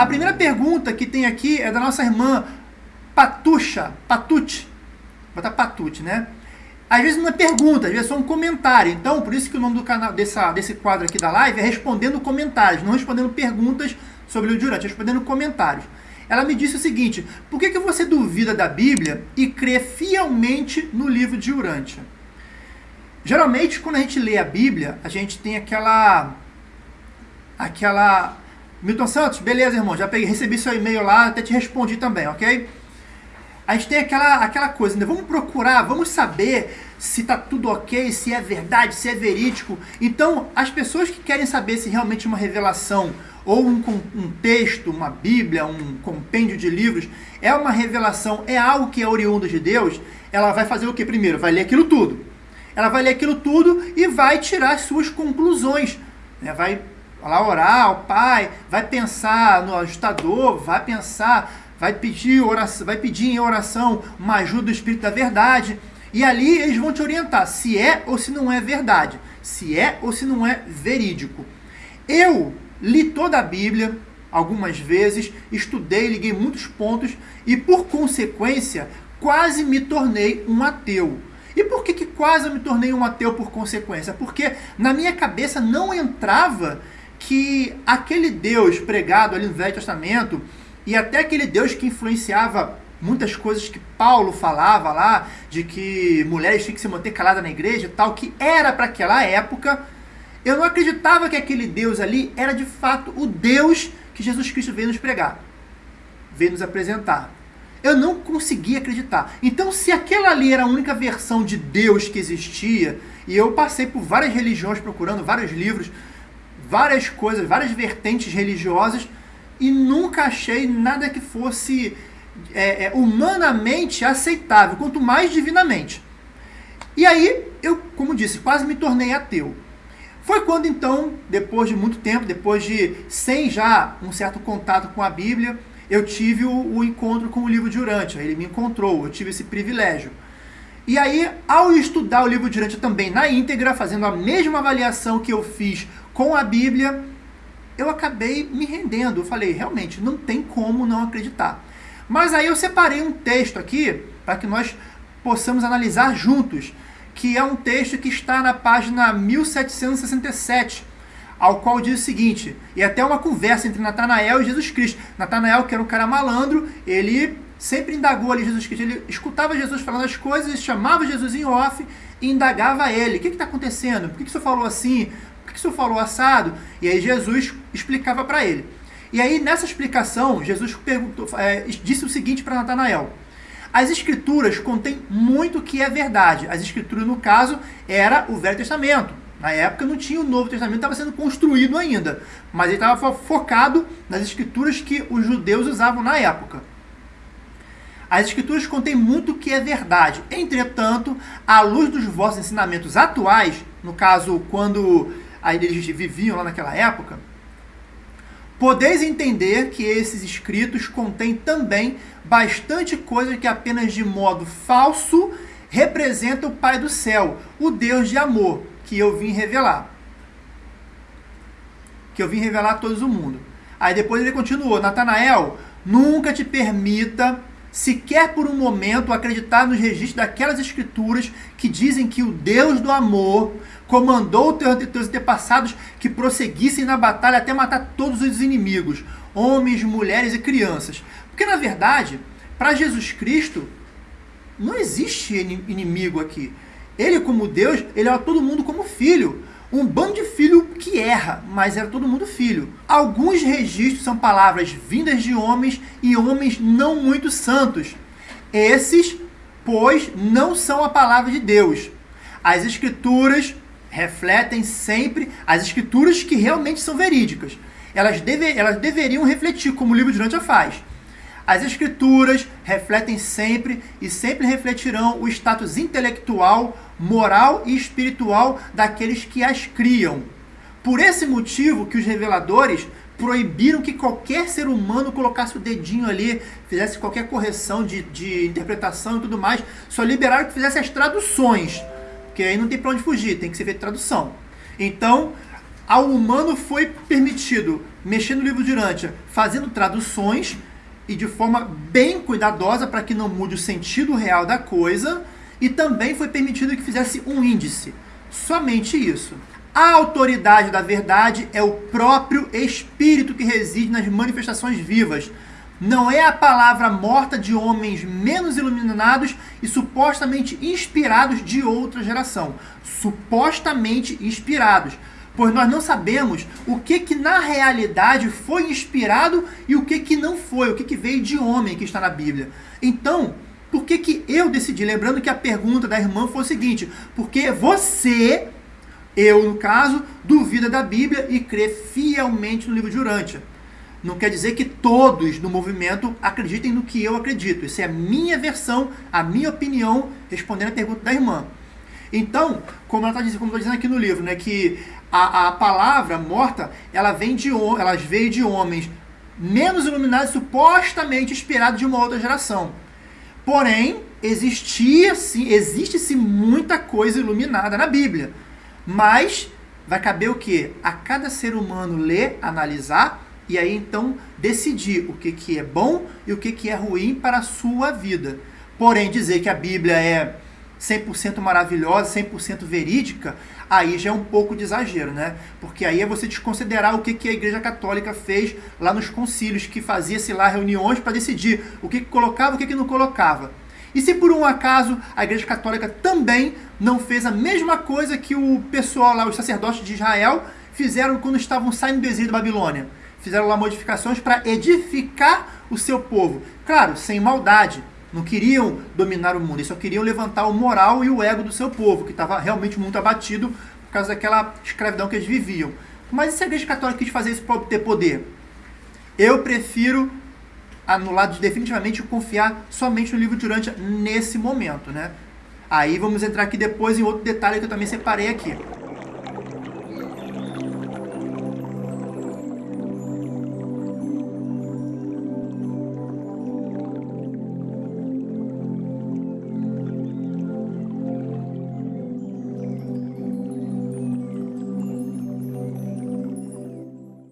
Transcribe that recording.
A primeira pergunta que tem aqui é da nossa irmã Patucha, Patute. Botar Patute, né? Às vezes não é pergunta, às vezes é só um comentário. Então, por isso que o nome do canal dessa, desse quadro aqui da live é respondendo comentários, não respondendo perguntas sobre o Durante, respondendo comentários. Ela me disse o seguinte: por que, que você duvida da Bíblia e crê fielmente no livro de Urântia? Geralmente, quando a gente lê a Bíblia, a gente tem aquela. aquela. Milton Santos, beleza, irmão, já peguei, recebi seu e-mail lá, até te respondi também, ok? a gente tem aquela, aquela coisa, né? Vamos procurar, vamos saber se está tudo ok, se é verdade, se é verídico. Então, as pessoas que querem saber se realmente uma revelação ou um, um texto, uma Bíblia, um compêndio de livros é uma revelação, é algo que é oriundo de Deus, ela vai fazer o que primeiro? Vai ler aquilo tudo. Ela vai ler aquilo tudo e vai tirar as suas conclusões. Né? Vai lá orar ao Pai, vai pensar no ajustador, vai pensar vai pedir, oração, vai pedir em oração uma ajuda do Espírito da verdade. E ali eles vão te orientar se é ou se não é verdade, se é ou se não é verídico. Eu li toda a Bíblia algumas vezes, estudei, liguei muitos pontos e por consequência quase me tornei um ateu. E por que, que quase me tornei um ateu por consequência? Porque na minha cabeça não entrava que aquele Deus pregado ali no Velho Testamento, e até aquele Deus que influenciava muitas coisas que Paulo falava lá, de que mulheres tinham que se manter caladas na igreja e tal, que era para aquela época, eu não acreditava que aquele Deus ali era de fato o Deus que Jesus Cristo veio nos pregar, veio nos apresentar. Eu não conseguia acreditar. Então, se aquela ali era a única versão de Deus que existia, e eu passei por várias religiões procurando vários livros, várias coisas, várias vertentes religiosas, e nunca achei nada que fosse é, é, humanamente aceitável, quanto mais divinamente. E aí, eu, como disse, quase me tornei ateu. Foi quando então, depois de muito tempo, depois de sem já um certo contato com a Bíblia, eu tive o, o encontro com o livro de Urântia. Ele me encontrou, eu tive esse privilégio. E aí, ao estudar o livro de também na íntegra, fazendo a mesma avaliação que eu fiz com a Bíblia, eu acabei me rendendo. Eu falei, realmente, não tem como não acreditar. Mas aí eu separei um texto aqui para que nós possamos analisar juntos, que é um texto que está na página 1767, ao qual diz o seguinte, e até uma conversa entre Natanael e Jesus Cristo. Natanael, que era um cara malandro, ele sempre indagou ali Jesus Cristo, ele escutava Jesus falando as coisas, chamava Jesus em off e indagava ele. O que está acontecendo? Por que, que você falou assim? Por que o senhor falou assado? E aí Jesus explicava para ele. E aí, nessa explicação, Jesus perguntou, é, disse o seguinte para Natanael. As escrituras contêm muito que é verdade. As escrituras, no caso, era o Velho Testamento. Na época não tinha o Novo Testamento, estava sendo construído ainda. Mas ele estava focado nas escrituras que os judeus usavam na época. As escrituras contêm muito que é verdade. Entretanto, à luz dos vossos ensinamentos atuais, no caso, quando eles viviam lá naquela época, podeis entender que esses escritos contêm também bastante coisa que apenas de modo falso representa o Pai do céu, o Deus de amor, que eu vim revelar. Que eu vim revelar a todos o mundo. Aí depois ele continuou, Natanael, nunca te permita sequer por um momento acreditar nos registros daquelas escrituras que dizem que o Deus do amor comandou teus antepassados que prosseguissem na batalha até matar todos os inimigos, homens, mulheres e crianças. Porque na verdade, para Jesus Cristo, não existe inimigo aqui. Ele, como Deus, ele era todo mundo como filho. Um bando de filho que erra, mas era todo mundo filho. Alguns registros são palavras vindas de homens e homens não muito santos. Esses, pois, não são a palavra de Deus. As escrituras refletem sempre as escrituras que realmente são verídicas. Elas, deve, elas deveriam refletir, como o livro de Durante faz. As escrituras refletem sempre e sempre refletirão o status intelectual, moral e espiritual daqueles que as criam. Por esse motivo que os reveladores proibiram que qualquer ser humano colocasse o dedinho ali, fizesse qualquer correção de, de interpretação e tudo mais, só liberaram que fizesse as traduções, porque aí não tem para onde fugir, tem que ser feita tradução. Então, ao humano foi permitido mexer no livro de Urântia, fazendo traduções e de forma bem cuidadosa para que não mude o sentido real da coisa, e também foi permitido que fizesse um índice. Somente isso. A autoridade da verdade é o próprio Espírito que reside nas manifestações vivas. Não é a palavra morta de homens menos iluminados e supostamente inspirados de outra geração. Supostamente inspirados. Pois nós não sabemos o que que na realidade foi inspirado e o que que não foi, o que que veio de homem que está na Bíblia. Então, por que que eu decidi? Lembrando que a pergunta da irmã foi o seguinte, porque você eu, no caso, duvida da Bíblia e crê fielmente no livro de Urântia. Não quer dizer que todos no movimento acreditem no que eu acredito. Isso é a minha versão, a minha opinião, respondendo a pergunta da irmã. Então, como ela está dizendo, como dizendo aqui no livro, né, que a, a palavra morta, ela vem de elas veio de homens menos iluminados, supostamente inspirados de uma outra geração. Porém, existia sim, existe sim muita coisa iluminada na Bíblia. Mas vai caber o que? A cada ser humano ler, analisar e aí então decidir o que, que é bom e o que, que é ruim para a sua vida. Porém, dizer que a Bíblia é 100% maravilhosa, 100% verídica, aí já é um pouco de exagero, né? Porque aí é você desconsiderar o que, que a Igreja Católica fez lá nos concílios, que fazia-se lá reuniões para decidir o que, que colocava e o que, que não colocava. E se por um acaso a Igreja Católica também não fez a mesma coisa que o pessoal lá, os sacerdotes de Israel, fizeram quando estavam saindo do exílio da Babilônia? Fizeram lá modificações para edificar o seu povo. Claro, sem maldade. Não queriam dominar o mundo, eles só queriam levantar o moral e o ego do seu povo, que estava realmente muito abatido por causa daquela escravidão que eles viviam. Mas e se a Igreja Católica quis fazer isso para obter poder? Eu prefiro anulado definitivamente confiar somente no livro de Urântia nesse momento, né? Aí vamos entrar aqui depois em outro detalhe que eu também separei aqui.